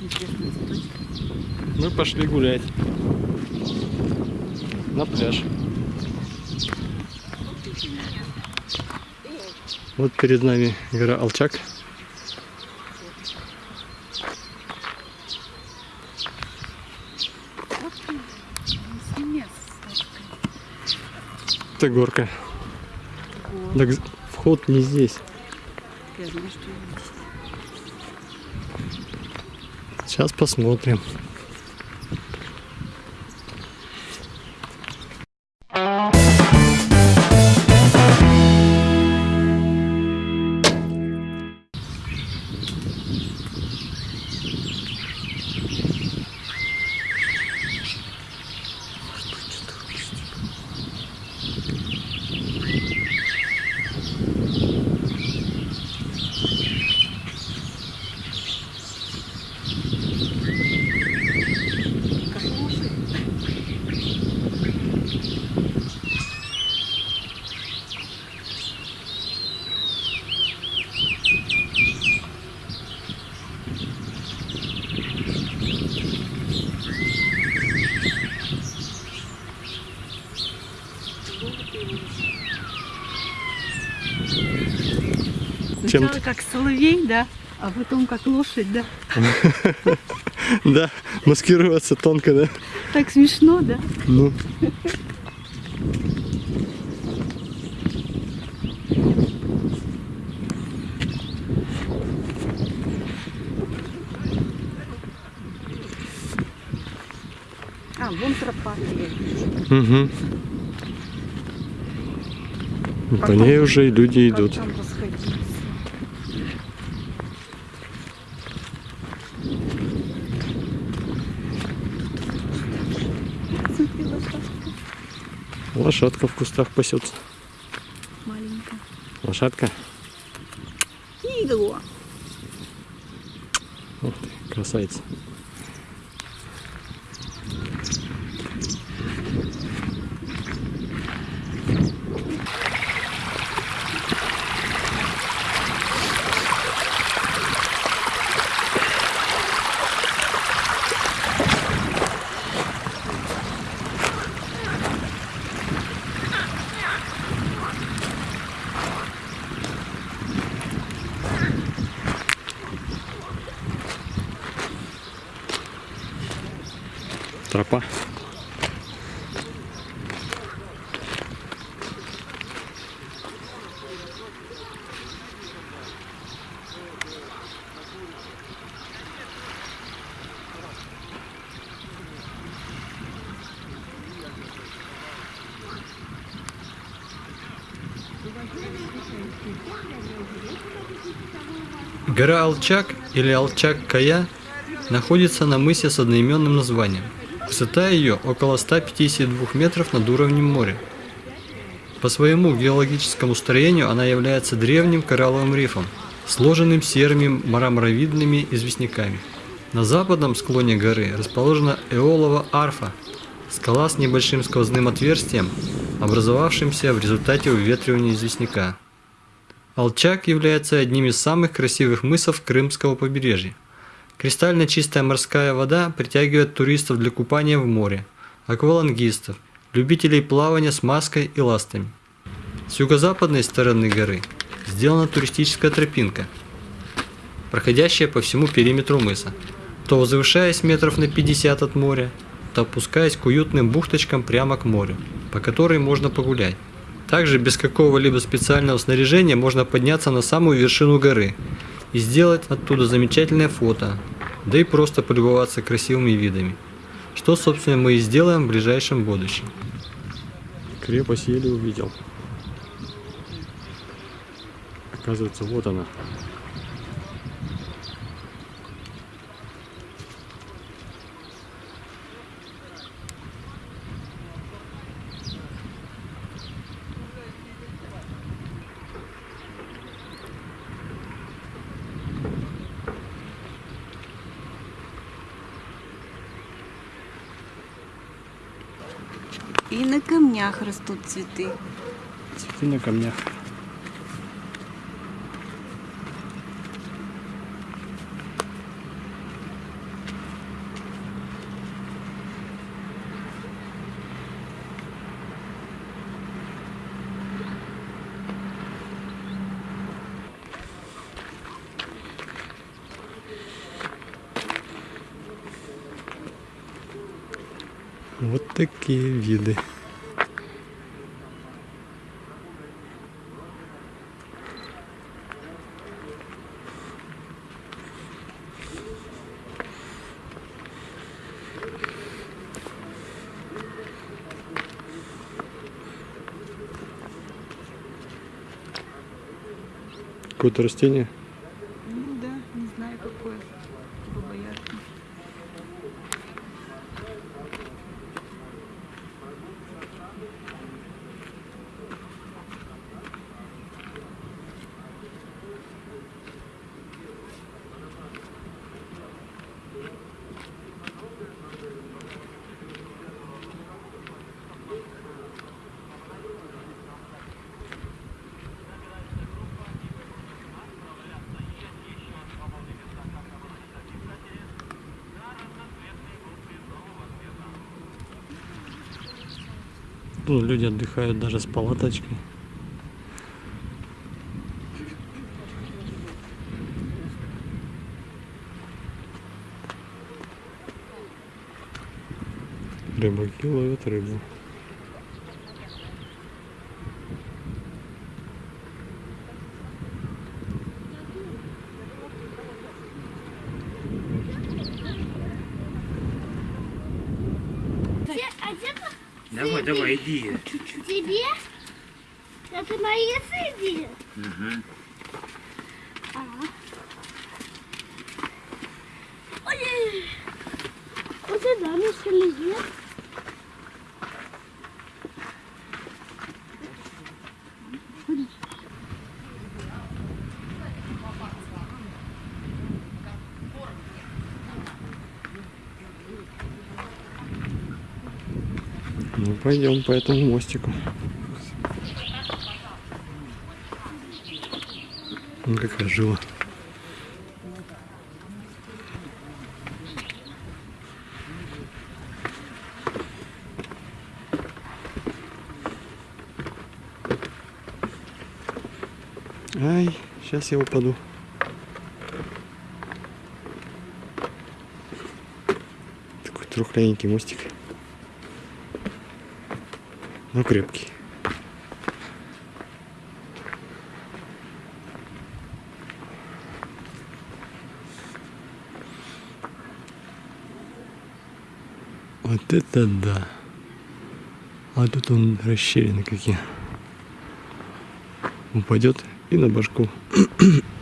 Интересные цветочки. Мы пошли гулять на пляж. Вот перед нами гора Алчак. Это горка. Так вход не здесь. Я знаю, что Сейчас посмотрим. Чем Сначала как соловей, да, а потом как лошадь, да. Да, маскироваться тонко, да? Так смешно, да? Ну. А, вон тропа. Угу. По ней уже и люди идут. Лошадка в кустах пасется. маленькая. Лошадка. Игло. Ух ты, красавица. Тропа. Гора Алчак или Алчак-Кая находится на мысе с одноименным названием. Высота ее около 152 метров над уровнем моря. По своему геологическому строению она является древним коралловым рифом, сложенным серыми мраморовидными известняками. На западном склоне горы расположена Эолова арфа, скала с небольшим сквозным отверстием, образовавшимся в результате уветривания известняка. Алчак является одним из самых красивых мысов Крымского побережья. Кристально чистая морская вода притягивает туристов для купания в море, аквалангистов, любителей плавания с маской и ластами. С юго-западной стороны горы сделана туристическая тропинка, проходящая по всему периметру мыса, то возвышаясь метров на 50 от моря, то опускаясь к уютным бухточкам прямо к морю, по которой можно погулять. Также без какого-либо специального снаряжения можно подняться на самую вершину горы и сделать оттуда замечательное фото, да и просто полюбоваться красивыми видами, что собственно мы и сделаем в ближайшем будущем. Крепость еле увидел. Оказывается, вот она. И на камнях растут цветы. Цветы на камнях. Вот такие виды. Какое-то растение. Ну да, не знаю какое. Бабоярка. Тут люди отдыхают даже с палаточкой. Рыбаки ловят рыбу. А где Давай, давай, иди. тебе? Это мои Ой, вот сюда мы шли. Ну пойдем по этому мостику. Ну какая жила. Ай, сейчас я упаду. Такой трухленький мостик. Ну, крепкий. Вот это да. А тут он расщелины какие. Упадет и на башку.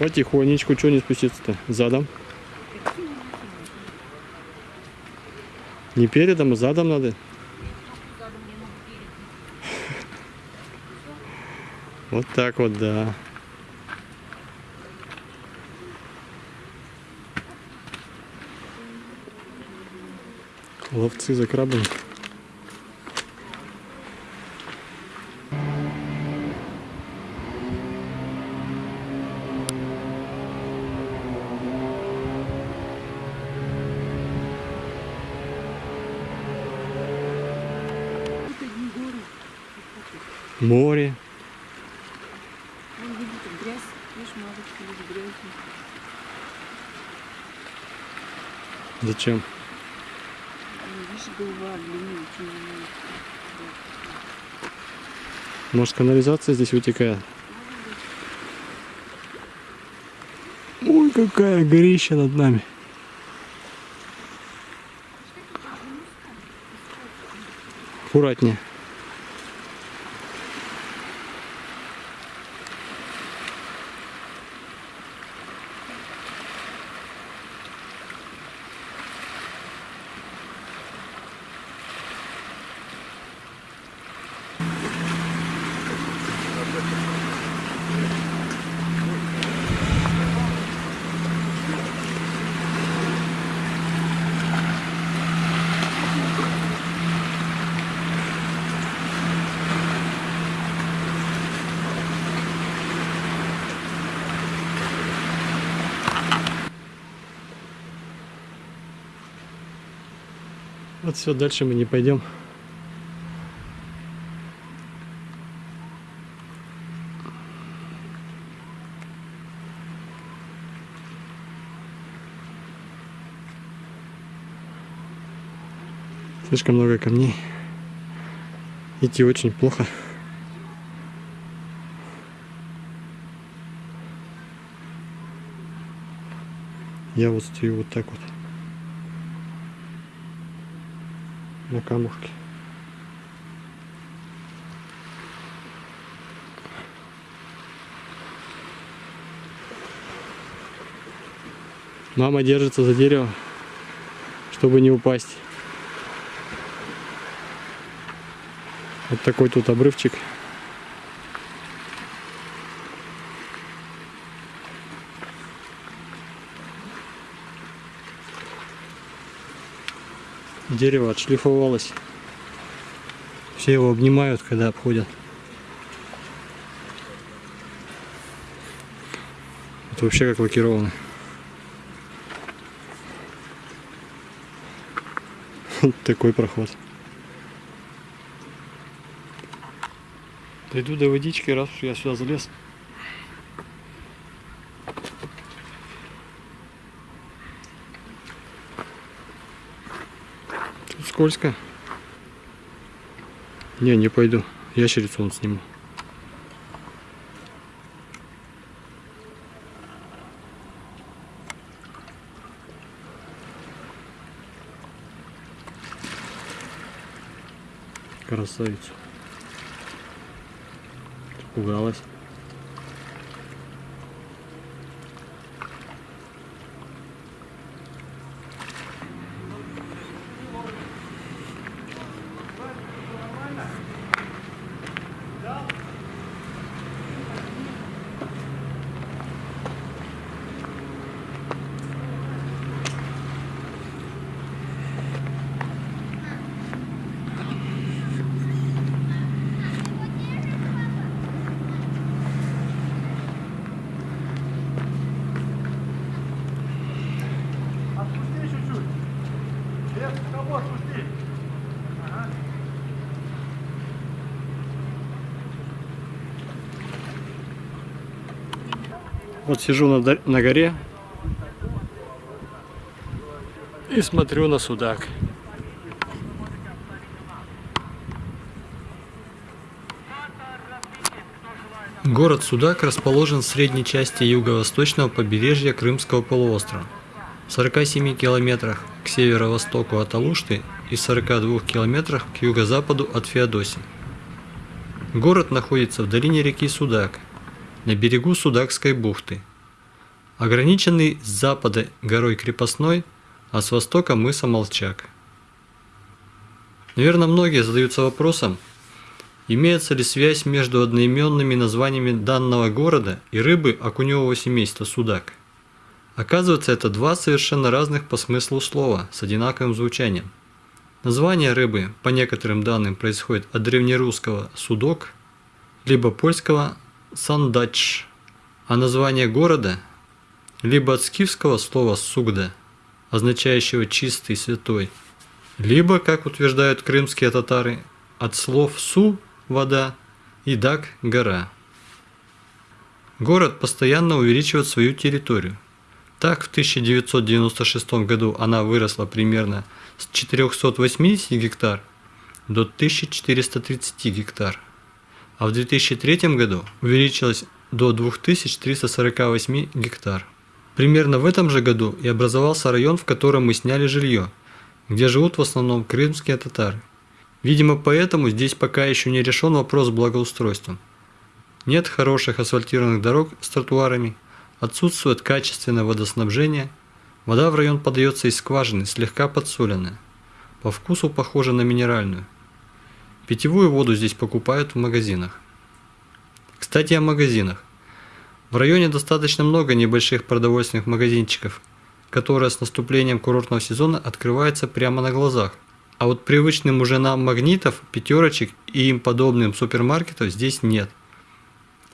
Потихонечку, что не спуститься-то? Задом? Не передом, а задом надо. Вот так вот, да. Ловцы за крабами. Море. Вон видите, грязь. Видишь, мазочка здесь грязью. Зачем? Ну, видишь, голова меня. Может канализация здесь вытекает? Ой, какая горища над нами. Аккуратнее. Вот все, дальше мы не пойдем. Слишком много камней. Идти очень плохо. Я вот стою вот так вот. На камушке. Мама держится за дерево, чтобы не упасть. Вот такой тут обрывчик. Дерево отшлифовалось. Все его обнимают, когда обходят. Это вообще как лакировано. Вот такой проход. Дойду до водички, раз уж я сюда залез. Скользко. Не, не пойду. Ящерицу он сниму. Красавицу. Пугалась. Сижу на, на горе и смотрю на судак. Город Судак расположен в средней части юго-восточного побережья Крымского полуострова, в 47 километрах к северо-востоку от Алушты и 42 километрах к юго-западу от Феодосии. Город находится в долине реки Судак, на берегу Судакской бухты, ограниченный с запада горой Крепостной, а с востока мыса Молчак. Наверное, многие задаются вопросом, имеется ли связь между одноименными названиями данного города и рыбы окуневого семейства судак. Оказывается, это два совершенно разных по смыслу слова с одинаковым звучанием. Название рыбы, по некоторым данным, происходит от древнерусского «судок», либо польского «сандач», а название города либо от скифского слова «сугда», означающего «чистый, святой», либо, как утверждают крымские татары, от слов «су» – вода и «дак» – гора. Город постоянно увеличивает свою территорию. Так, в 1996 году она выросла примерно с 480 гектар до 1430 гектар, а в 2003 году увеличилась до 2348 гектар. Примерно в этом же году и образовался район, в котором мы сняли жилье, где живут в основном крымские татары. Видимо, поэтому здесь пока еще не решен вопрос с благоустройством. Нет хороших асфальтированных дорог с тротуарами, отсутствует качественное водоснабжение, вода в район подается из скважины, слегка подсоленная, по вкусу похожа на минеральную. Питьевую воду здесь покупают в магазинах. Кстати о магазинах. В районе достаточно много небольших продовольственных магазинчиков, которые с наступлением курортного сезона открываются прямо на глазах. А вот привычным уже нам магнитов, пятерочек и им подобным супермаркетов здесь нет.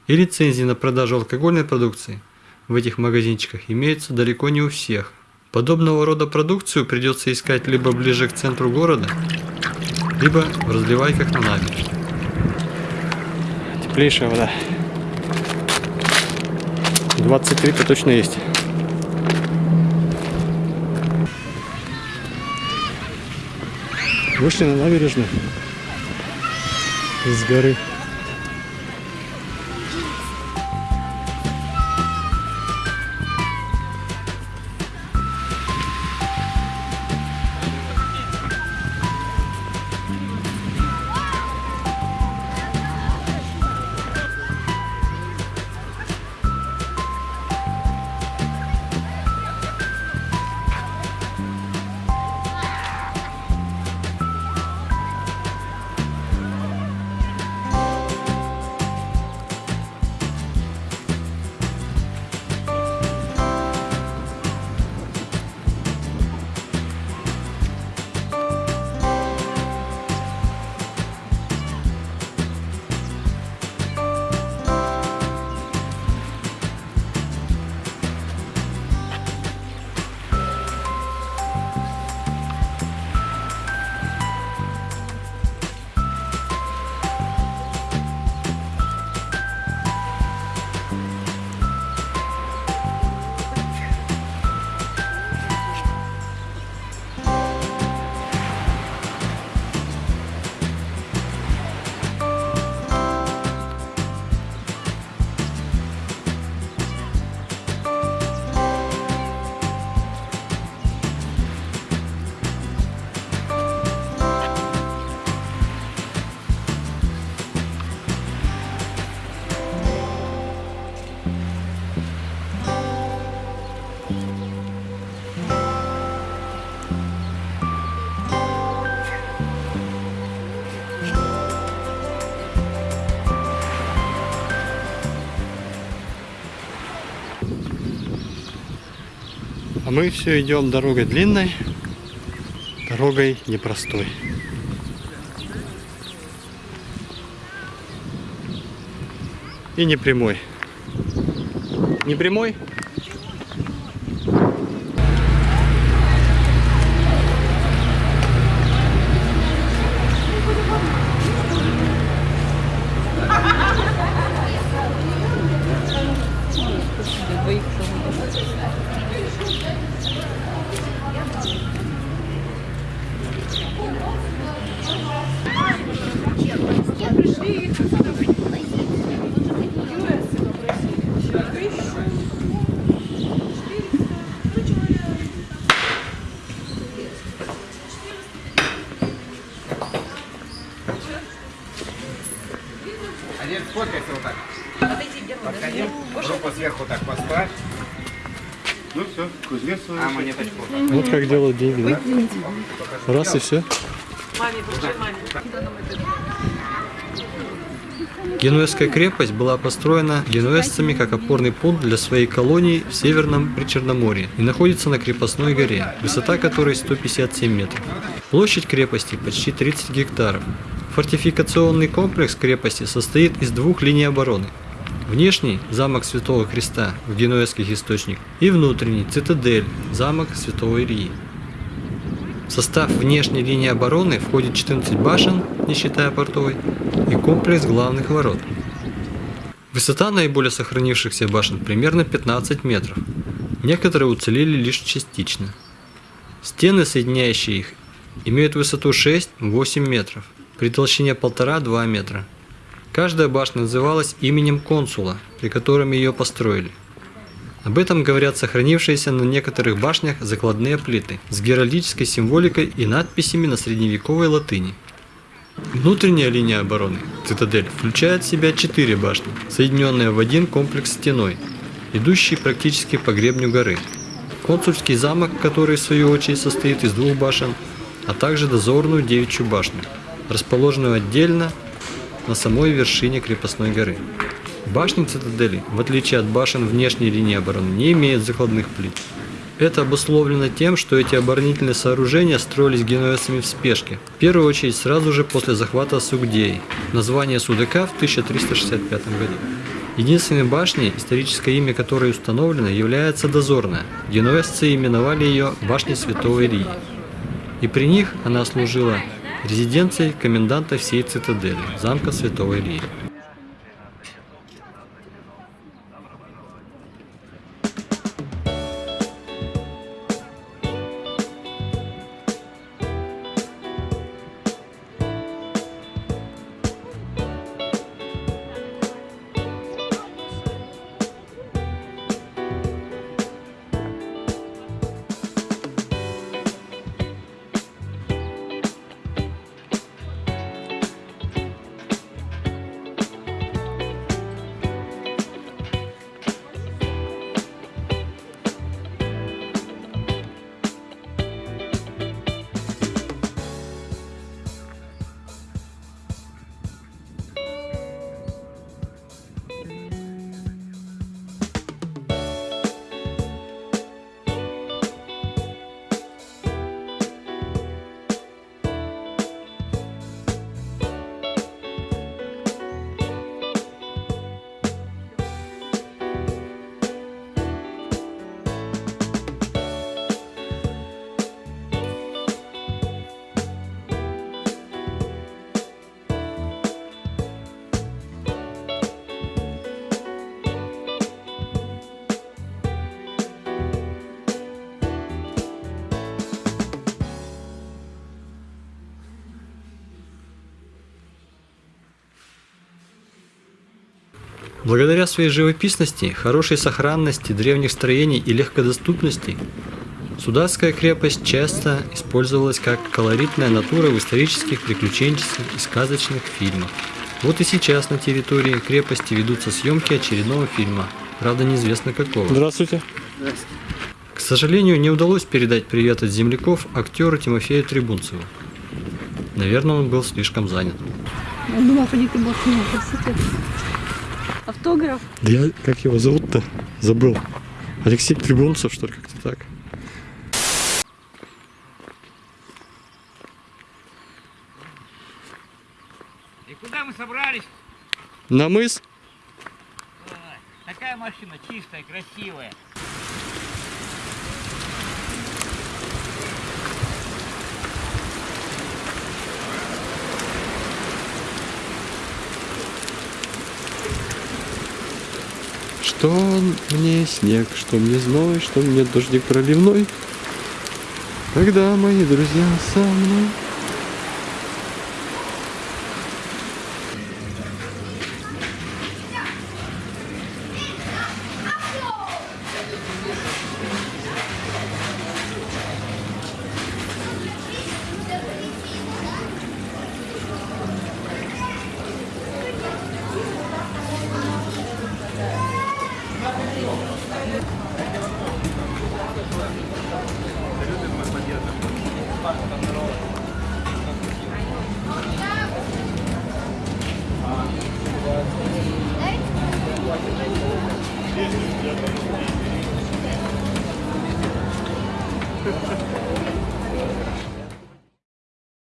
И лицензии на продажу алкогольной продукции в этих магазинчиках имеются далеко не у всех. Подобного рода продукцию придется искать либо ближе к центру города, либо в разливайках на набережной. Теплейшая вода. 23-то точно есть. Вышли на набережную с горы. Мы все идем дорогой длинной, дорогой непростой. И не прямой. Не прямой? Сфоткайся вот так. Подходи, руку сверху так поставь. Ну все, кузнец свой. А монеточку. Вот как делают деньги, да? Раз и все. Генуэзская крепость была построена генуэзцами как опорный пункт для своей колонии в Северном Причерноморье и находится на крепостной горе, высота которой 157 метров. Площадь крепости почти 30 гектаров. Фортификационный комплекс крепости состоит из двух линий обороны. Внешний – замок Святого Христа в генуэзских источниках и внутренний – цитадель – замок Святого Ильи. В состав внешней линии обороны входит 14 башен, не считая портовой, и комплекс главных ворот. Высота наиболее сохранившихся башен примерно 15 метров. Некоторые уцелели лишь частично. Стены, соединяющие их, имеют высоту 6-8 метров, при толщине 1,5-2 метра. Каждая башня называлась именем консула, при котором ее построили. Об этом говорят сохранившиеся на некоторых башнях закладные плиты с геральдической символикой и надписями на средневековой латыни. Внутренняя линия обороны, цитадель, включает в себя четыре башни, соединенные в один комплекс стеной, идущий практически по гребню горы. Консульский замок, который в свою очередь состоит из двух башен, а также дозорную девичью башню, расположенную отдельно на самой вершине крепостной горы. Башни цитадели, в отличие от башен внешней линии обороны, не имеют закладных плит. Это обусловлено тем, что эти оборонительные сооружения строились генуэзцами в спешке, в первую очередь сразу же после захвата Сугдеи, название Судака в 1365 году. Единственной башней, историческое имя которой установлено, является Дозорная. Генуэзцы именовали ее Башней Святого Ильи. И при них она служила резиденцией коменданта всей цитадели, замка Святого Ильи. Благодаря своей живописности, хорошей сохранности древних строений и легкодоступности, Сударская крепость часто использовалась как колоритная натура в исторических, приключенческих и сказочных фильмах. Вот и сейчас на территории крепости ведутся съемки очередного фильма, правда неизвестно какого. Здравствуйте. К сожалению, не удалось передать привет от земляков актеру Тимофею Трибунцеву. Наверное, он был слишком занят. Он Автограф. Да я, как его зовут-то? Забыл. Алексей Трибунцев, что ли, как-то так. И куда мы собрались? На мыс? Такая машина чистая, красивая. Что мне снег, что мне зной, что мне дождик проливной. Когда мои друзья со мной.